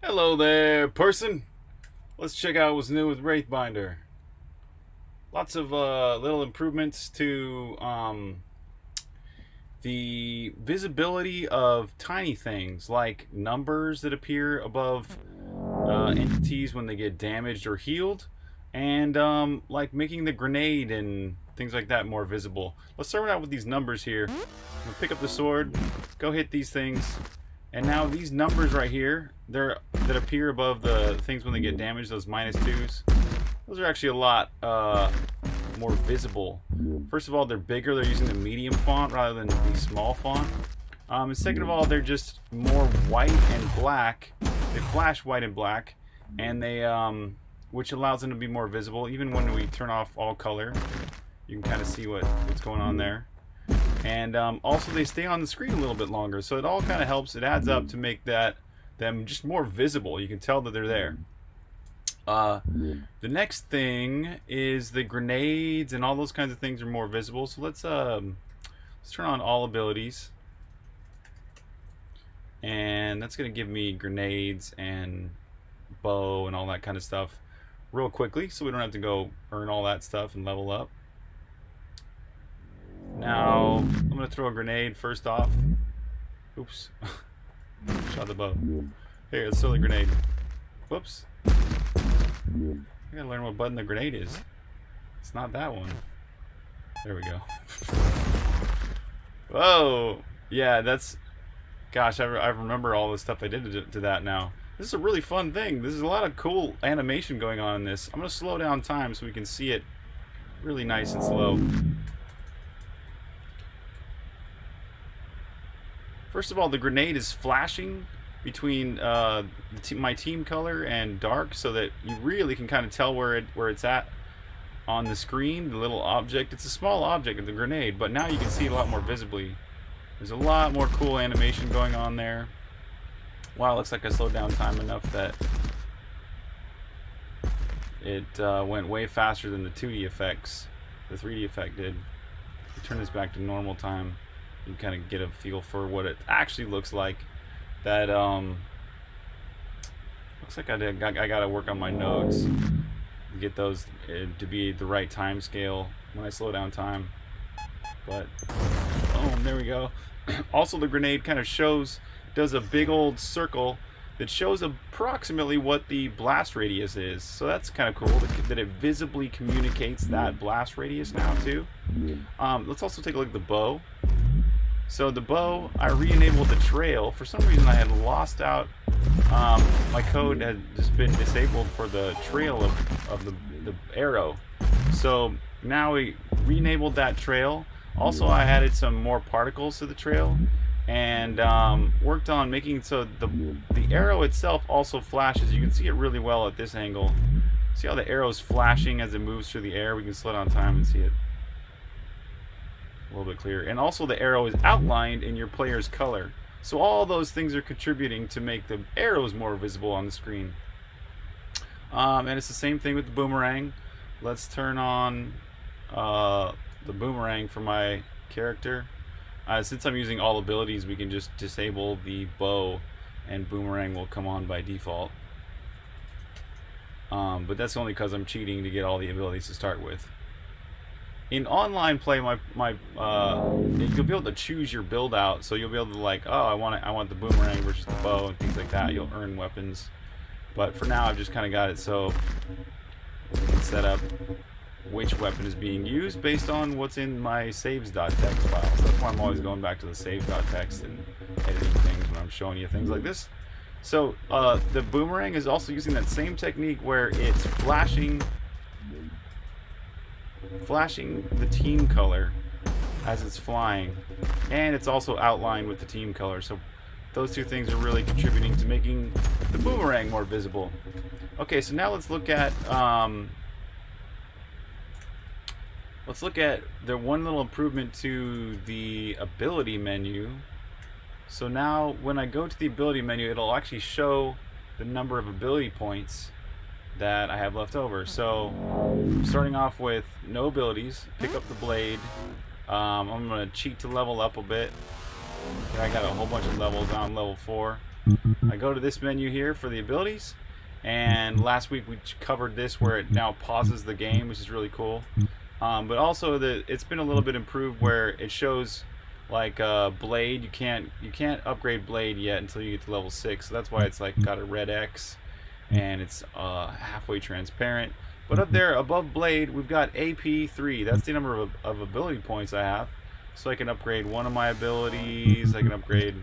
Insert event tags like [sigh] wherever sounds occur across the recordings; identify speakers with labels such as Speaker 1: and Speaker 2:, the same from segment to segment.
Speaker 1: Hello there, person. Let's check out what's new with Wraithbinder. Lots of uh, little improvements to um, the visibility of tiny things like numbers that appear above uh, entities when they get damaged or healed, and um, like making the grenade and things like that more visible. Let's start out with these numbers here. Pick up the sword, go hit these things, and now these numbers right here, they're that appear above the things when they get damaged, those minus twos, those are actually a lot uh, more visible. First of all, they're bigger. They're using the medium font rather than the small font. Um, and second of all, they're just more white and black. They flash white and black, and they, um, which allows them to be more visible. Even when we turn off all color, you can kind of see what, what's going on there and um, also they stay on the screen a little bit longer so it all kind of helps. It adds up to make that them just more visible. You can tell that they're there. Uh, the next thing is the grenades and all those kinds of things are more visible. So let's um, let's turn on all abilities. And that's gonna give me grenades and bow and all that kind of stuff real quickly so we don't have to go earn all that stuff and level up now, I'm going to throw a grenade first off. Oops. [laughs] Shot the bow. Here, let's throw the grenade. Whoops. I gotta learn what button the grenade is. It's not that one. There we go. [laughs] Whoa! Yeah, that's... Gosh, I, re I remember all the stuff I did to, to that now. This is a really fun thing. This is a lot of cool animation going on in this. I'm going to slow down time so we can see it really nice and slow. First of all, the grenade is flashing between uh, my team color and dark so that you really can kind of tell where it where it's at on the screen, the little object. It's a small object, of the grenade, but now you can see a lot more visibly. There's a lot more cool animation going on there. Wow, looks like I slowed down time enough that it uh, went way faster than the 2D effects, the 3D effect did. Turn this back to normal time you kind of get a feel for what it actually looks like. That um, looks like I did. I, got to work on my nodes, get those uh, to be the right time scale when I slow down time. But oh, there we go. [clears throat] also, the grenade kind of shows does a big old circle that shows approximately what the blast radius is. So that's kind of cool that it visibly communicates that blast radius now too. Um, let's also take a look at the bow. So the bow, I re-enabled the trail. For some reason I had lost out, um, my code had just been disabled for the trail of, of the, the arrow. So now we re-enabled that trail. Also I added some more particles to the trail and um, worked on making so the, the arrow itself also flashes. You can see it really well at this angle. See how the arrow is flashing as it moves through the air? We can slow down time and see it a little bit clearer. And also the arrow is outlined in your player's color. So all those things are contributing to make the arrows more visible on the screen. Um, and it's the same thing with the boomerang. Let's turn on uh, the boomerang for my character. Uh, since I'm using all abilities, we can just disable the bow and boomerang will come on by default. Um, but that's only because I'm cheating to get all the abilities to start with in online play, my my uh, you'll be able to choose your build out. So you'll be able to like, oh, I want it, I want the boomerang versus the bow and things like that. You'll earn weapons. But for now, I've just kind of got it so set up which weapon is being used based on what's in my saves.txt file. So that's why I'm always going back to the saves.txt and editing things when I'm showing you things like this. So uh, the boomerang is also using that same technique where it's flashing flashing the team color as it's flying. And it's also outlined with the team color. So those two things are really contributing to making the boomerang more visible. Okay so now let's look at um, let's look at the one little improvement to the ability menu. So now when I go to the ability menu it'll actually show the number of ability points that I have left over. So, starting off with no abilities, pick up the blade. Um, I'm to cheat to level up a bit. I got a whole bunch of levels on level 4. I go to this menu here for the abilities, and last week we covered this where it now pauses the game, which is really cool. Um, but also the it's been a little bit improved where it shows like uh, blade you can't you can't upgrade blade yet until you get to level six so that's why it's like got a red X and it's uh, halfway transparent but up there above blade we've got AP3 that's the number of, of ability points I have so I can upgrade one of my abilities I can upgrade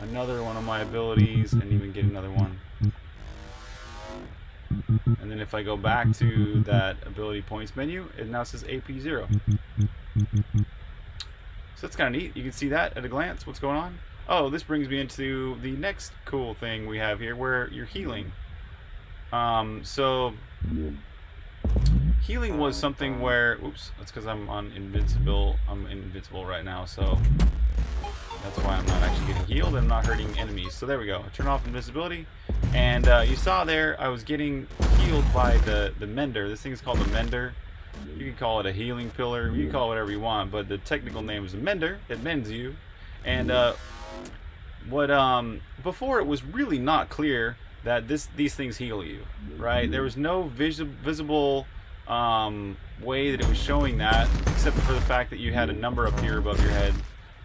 Speaker 1: another one of my abilities and even get another one and then if I go back to that ability points menu it now says AP0 so that's kind of neat. You can see that at a glance, what's going on. Oh, this brings me into the next cool thing we have here, where you're healing. Um, so, healing was something where, oops, that's because I'm on invincible, I'm invincible right now, so that's why I'm not actually getting healed, I'm not hurting enemies. So there we go, turn off invisibility, and uh, you saw there, I was getting healed by the, the mender. This thing is called the mender. You can call it a healing pillar. You can call it whatever you want, but the technical name is a mender. It mends you. And uh, what um, before it was really not clear that this these things heal you, right? There was no visi visible um, way that it was showing that, except for the fact that you had a number up here above your head,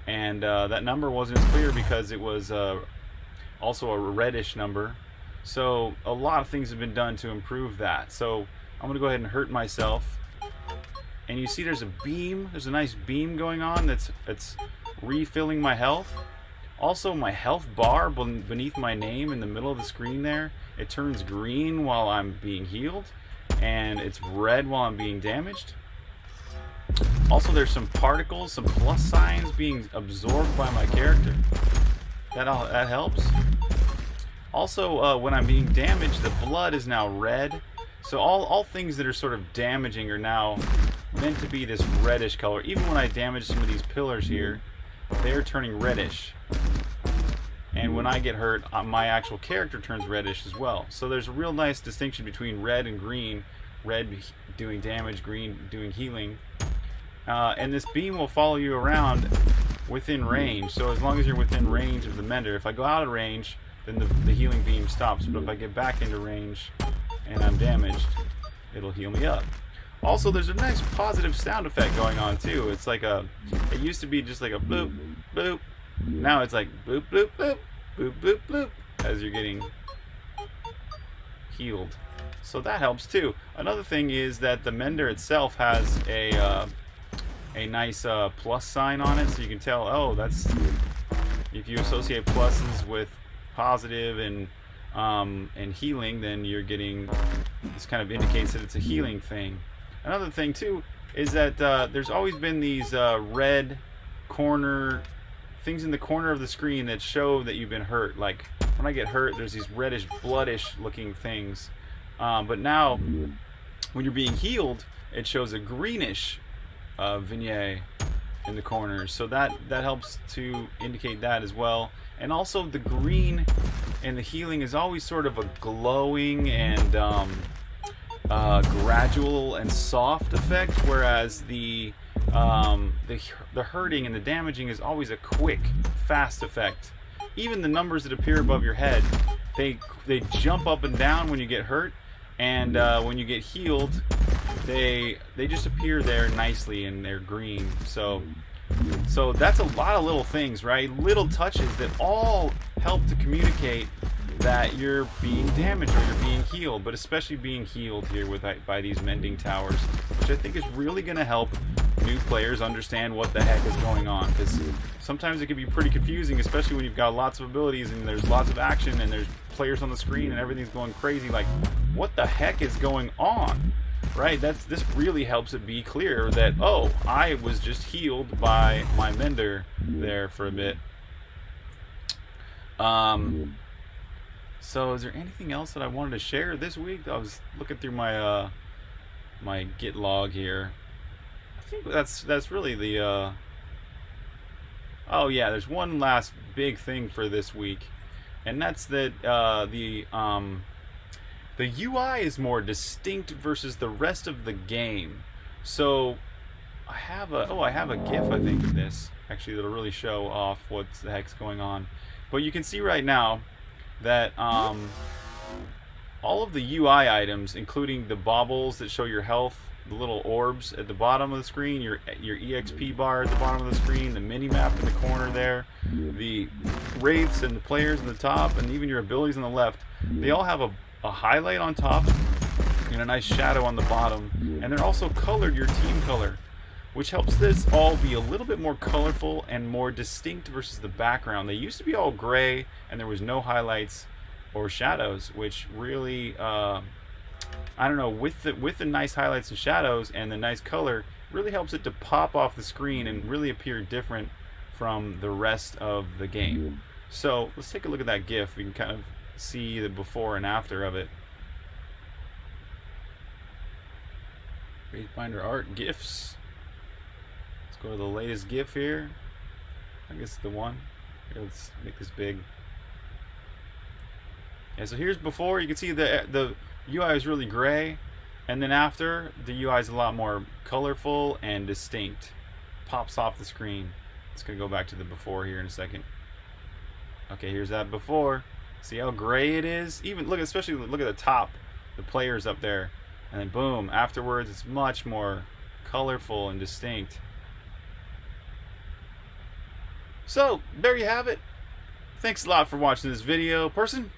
Speaker 1: and uh, that number wasn't as clear because it was uh, also a reddish number. So a lot of things have been done to improve that. So I'm gonna go ahead and hurt myself and you see there's a beam there's a nice beam going on that's that's refilling my health also my health bar beneath my name in the middle of the screen there it turns green while I'm being healed and it's red while I'm being damaged. Also there's some particles some plus signs being absorbed by my character. That all, that helps. Also uh, when I'm being damaged the blood is now red. So all, all things that are sort of damaging are now meant to be this reddish color. Even when I damage some of these pillars here, they're turning reddish. And when I get hurt, uh, my actual character turns reddish as well. So there's a real nice distinction between red and green. Red doing damage, green doing healing. Uh, and this beam will follow you around within range. So as long as you're within range of the mender, if I go out of range, then the, the healing beam stops. But if I get back into range and I'm damaged, it'll heal me up. Also, there's a nice positive sound effect going on too. It's like a, it used to be just like a bloop, bloop. Now it's like bloop, bloop, bloop, bloop, bloop, bloop, as you're getting healed. So that helps too. Another thing is that the mender itself has a, uh, a nice uh, plus sign on it, so you can tell, oh, that's, if you associate pluses with positive and um, and healing, then you're getting, this kind of indicates that it's a healing thing. Another thing too is that uh, there's always been these uh, red corner things in the corner of the screen that show that you've been hurt. Like when I get hurt, there's these reddish, bloodish looking things. Um, but now, when you're being healed, it shows a greenish uh, vignette in the corners. So that, that helps to indicate that as well. And also the green and the healing is always sort of a glowing and um, uh, gradual and soft effect, whereas the um, the the hurting and the damaging is always a quick, fast effect. Even the numbers that appear above your head, they they jump up and down when you get hurt, and uh, when you get healed, they they just appear there nicely and they're green. So so that's a lot of little things, right? Little touches that all help to communicate that you're being damaged or you're being healed, but especially being healed here with by these mending towers, which I think is really going to help new players understand what the heck is going on. Because sometimes it can be pretty confusing, especially when you've got lots of abilities and there's lots of action and there's players on the screen and everything's going crazy. Like, what the heck is going on? Right? That's this really helps it be clear that oh, I was just healed by my mender there for a bit. Um, so is there anything else that I wanted to share this week? I was looking through my uh, my Git log here. I think that's that's really the. Uh... Oh yeah, there's one last big thing for this week, and that's that uh, the um, the UI is more distinct versus the rest of the game. So I have a oh I have a GIF I think of this actually that'll really show off what the heck's going on. But you can see right now that um, all of the UI items, including the baubles that show your health, the little orbs at the bottom of the screen, your your EXP bar at the bottom of the screen, the mini map in the corner there, the wraiths and the players in the top, and even your abilities on the left, they all have a, a highlight on top and a nice shadow on the bottom, and they're also colored your team color which helps this all be a little bit more colorful and more distinct versus the background. They used to be all gray and there was no highlights or shadows, which really, uh, I don't know, with the, with the nice highlights and shadows and the nice color, really helps it to pop off the screen and really appear different from the rest of the game. So let's take a look at that GIF. We can kind of see the before and after of it. Wraithbinder art gifts. Let's go to the latest GIF here. I guess the one. Here, let's make this big. Yeah, so here's before. You can see the the UI is really gray, and then after the UI is a lot more colorful and distinct. Pops off the screen. It's gonna go back to the before here in a second. Okay, here's that before. See how gray it is? Even look, especially look at the top, the players up there, and then boom. Afterwards, it's much more colorful and distinct. So, there you have it. Thanks a lot for watching this video, person.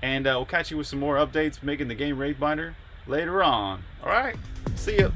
Speaker 1: And uh, we'll catch you with some more updates making the game Wraithbinder later on. Alright, see ya.